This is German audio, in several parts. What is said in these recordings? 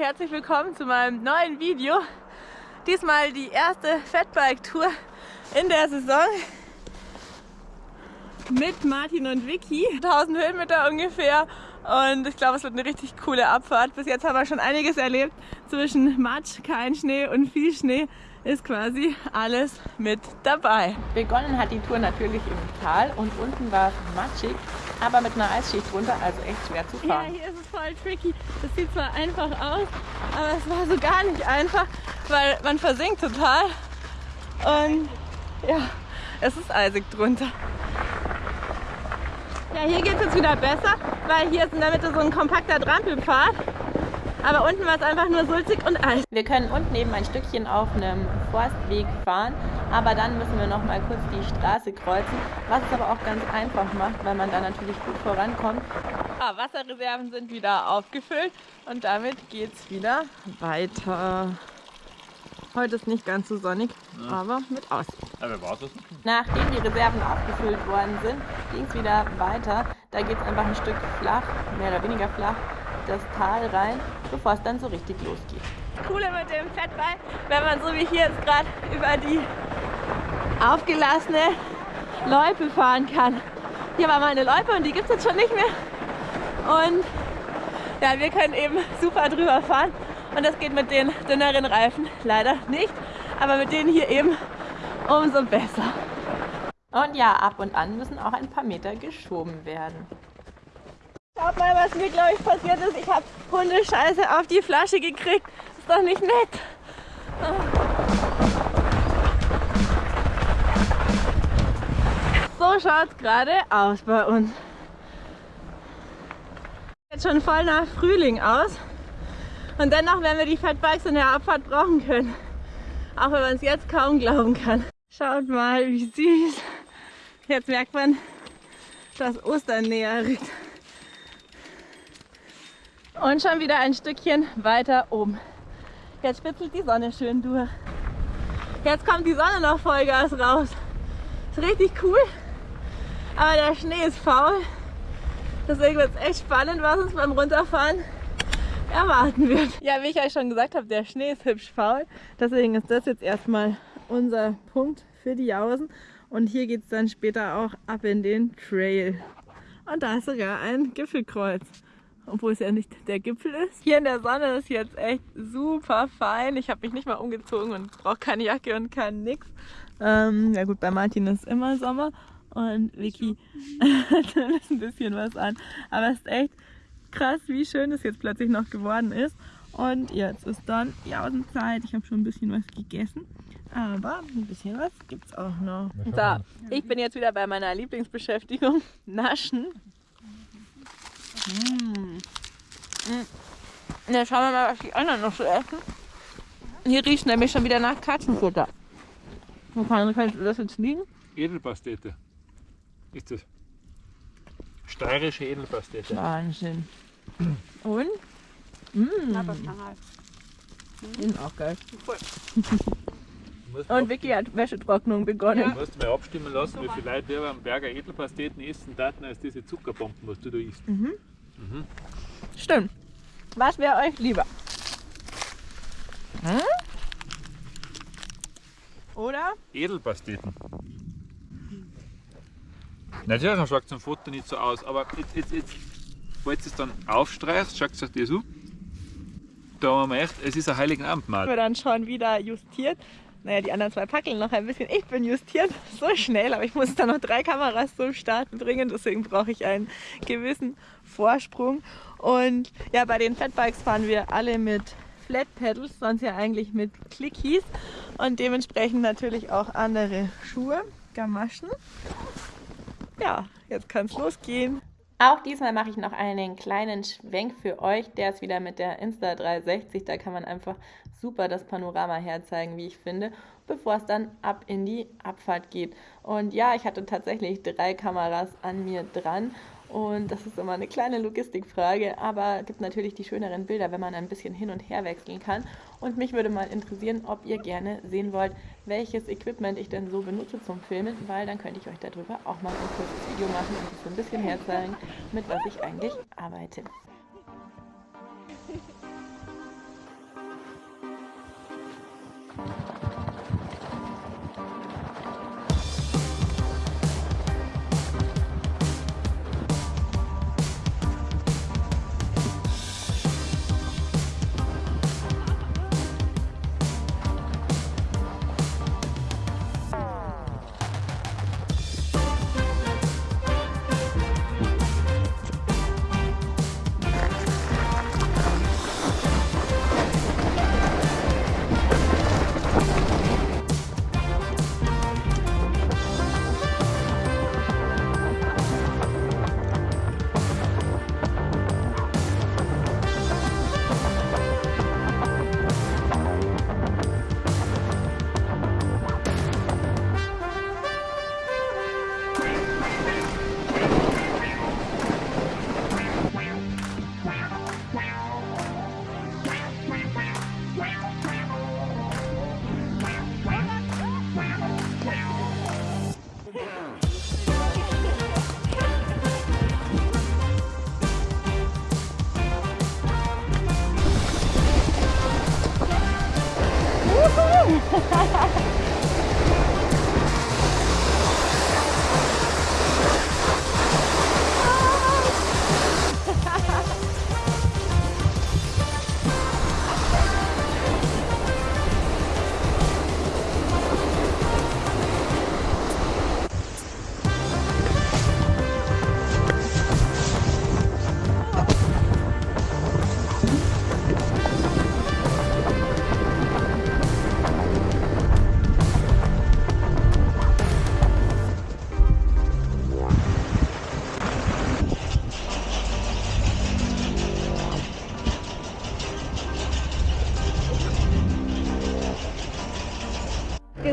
herzlich willkommen zu meinem neuen Video. Diesmal die erste Fatbike-Tour in der Saison mit Martin und Vicky. 1000 Höhenmeter ungefähr und ich glaube, es wird eine richtig coole Abfahrt. Bis jetzt haben wir schon einiges erlebt. Zwischen Matsch, kein Schnee und viel Schnee ist quasi alles mit dabei. Begonnen hat die Tour natürlich im Tal und unten war es matschig, aber mit einer Eisschicht drunter, also echt schwer zu fahren. Ja, hier ist es voll tricky. Das sieht zwar einfach aus, aber es war so gar nicht einfach, weil man versinkt total und ja, es ist eisig drunter. Ja, hier geht es jetzt wieder besser, weil hier ist in der Mitte so ein kompakter Trampelpfad. Aber unten war es einfach nur sulzig und Eis. Wir können unten eben ein Stückchen auf einem Forstweg fahren, aber dann müssen wir noch mal kurz die Straße kreuzen, was es aber auch ganz einfach macht, weil man da natürlich gut vorankommt. Ah, Wasserreserven sind wieder aufgefüllt und damit geht es wieder weiter. Heute ist nicht ganz so sonnig, ja. aber mit Aussicht. Das? Nachdem die Reserven aufgefüllt worden sind, ging es wieder weiter. Da geht es einfach ein Stück flach, mehr oder weniger flach, das Tal rein, bevor es dann so richtig losgeht. Coole mit dem Fettball, wenn man so wie hier jetzt gerade über die aufgelassene Loipe fahren kann. Hier war mal eine Loipe und die gibt es jetzt schon nicht mehr. Und ja, wir können eben super drüber fahren. Und das geht mit den dünneren Reifen leider nicht. Aber mit denen hier eben umso besser. Und ja, ab und an müssen auch ein paar Meter geschoben werden. Schaut mal, was mir, glaube ich, passiert ist. Ich habe Hundescheiße auf die Flasche gekriegt. Ist doch nicht nett. So schaut es gerade aus bei uns. Jetzt schon voll nach Frühling aus. Und dennoch werden wir die Fatbikes in der Abfahrt brauchen können. Auch wenn man es jetzt kaum glauben kann. Schaut mal, wie süß. Jetzt merkt man, dass Ostern näher rückt. Und schon wieder ein Stückchen weiter oben. Jetzt spitzelt die Sonne schön durch. Jetzt kommt die Sonne noch Vollgas raus. Ist richtig cool. Aber der Schnee ist faul. Deswegen wird es echt spannend, was uns beim Runterfahren erwarten wird. Ja, wie ich euch schon gesagt habe, der Schnee ist hübsch faul. Deswegen ist das jetzt erstmal unser Punkt für die Jausen. Und hier geht es dann später auch ab in den Trail. Und da ist sogar ein Gipfelkreuz obwohl es ja nicht der Gipfel ist. Hier in der Sonne ist jetzt echt super fein. Ich habe mich nicht mal umgezogen und brauche keine Jacke und kein nix. Ähm, ja gut, bei Martin ist immer Sommer und Vicky hat ein bisschen was an. Aber es ist echt krass, wie schön es jetzt plötzlich noch geworden ist. Und jetzt ist dann Jausenzeit. Ich habe schon ein bisschen was gegessen. Aber ein bisschen was gibt es auch noch. So, ich bin jetzt wieder bei meiner Lieblingsbeschäftigung, Naschen. Mmh. Ja, schauen wir mal, was die anderen noch so essen. Hier riecht nämlich schon wieder nach Katzenfutter. Wo kann, kann das jetzt liegen? Edelpastete. Ist das? Steirische Edelpastete. Wahnsinn. Und? Mmh. Sind auch geil. Und Vicky hat Wäschetrocknung begonnen. Ja. Du musst mal abstimmen lassen, wie viele Leute wir am Berger Edelpasteten essen daten als diese Zuckerbomben, was du da isst. Mhm. Mhm. Stimmt. Was wäre euch lieber? Hm? Oder? Edelpasteten. Natürlich schaut es im Foto nicht so aus, aber jetzt, jetzt, jetzt falls es dann aufstreichst, schaut es euch das an. Da haben wir echt, es ist ein heiligen Abendmahl. Wir dann schon wieder justiert. Naja, die anderen zwei packeln noch ein bisschen. Ich bin justiert so schnell, aber ich muss da noch drei Kameras zum Starten bringen. Deswegen brauche ich einen gewissen Vorsprung. Und ja, bei den Fatbikes fahren wir alle mit Flat Pedals, sonst ja eigentlich mit Clickies. Und dementsprechend natürlich auch andere Schuhe, Gamaschen. Ja, jetzt kann es losgehen. Auch diesmal mache ich noch einen kleinen Schwenk für euch. Der ist wieder mit der Insta360. Da kann man einfach super das Panorama herzeigen, wie ich finde, bevor es dann ab in die Abfahrt geht. Und ja, ich hatte tatsächlich drei Kameras an mir dran und das ist immer eine kleine Logistikfrage, aber gibt natürlich die schöneren Bilder, wenn man ein bisschen hin und her wechseln kann. Und mich würde mal interessieren, ob ihr gerne sehen wollt, welches Equipment ich denn so benutze zum Filmen, weil dann könnte ich euch darüber auch mal ein kurzes Video machen und so ein bisschen herzeigen, mit was ich eigentlich arbeite.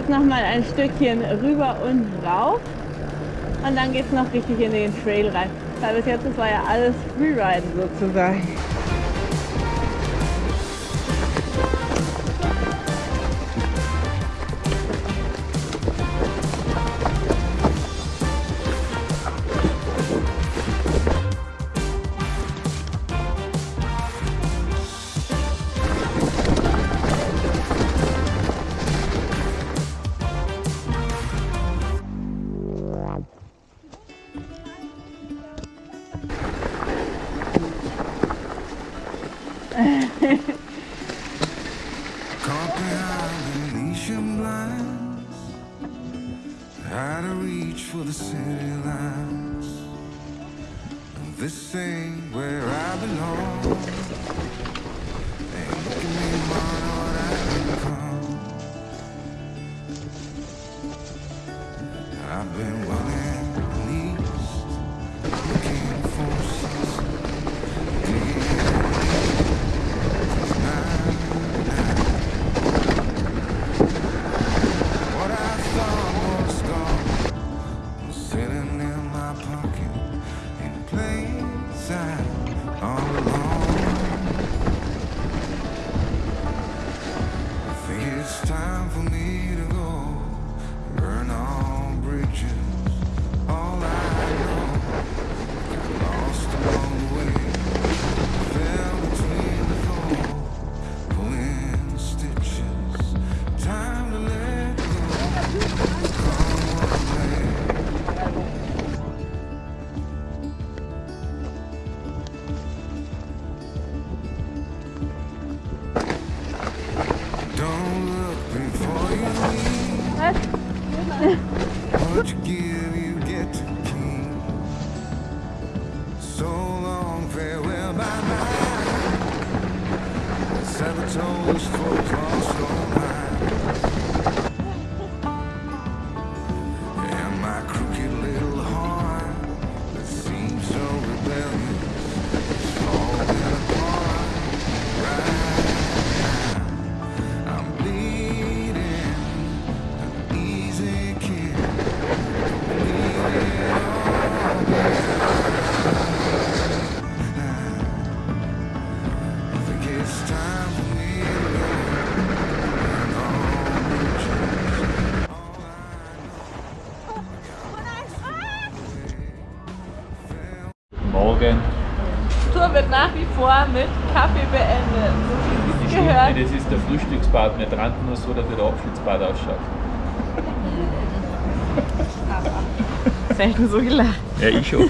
jetzt nochmal ein Stückchen rüber und rauf und dann geht es noch richtig in den Trail rein. Weil bis jetzt das war ja alles Freeriden sozusagen. Caught behind blinds Out of reach for the city lights This ain't where I belong. Sabatones, folk, all stone Slogan. Tour wird nach wie vor mit Kaffee beendet. So gehört. Nee, das ist der Frühstücksbad. Mir tranten nur so, dass der Abschiedsbad ausschaut. Selten so gelacht. Ja, ich schon.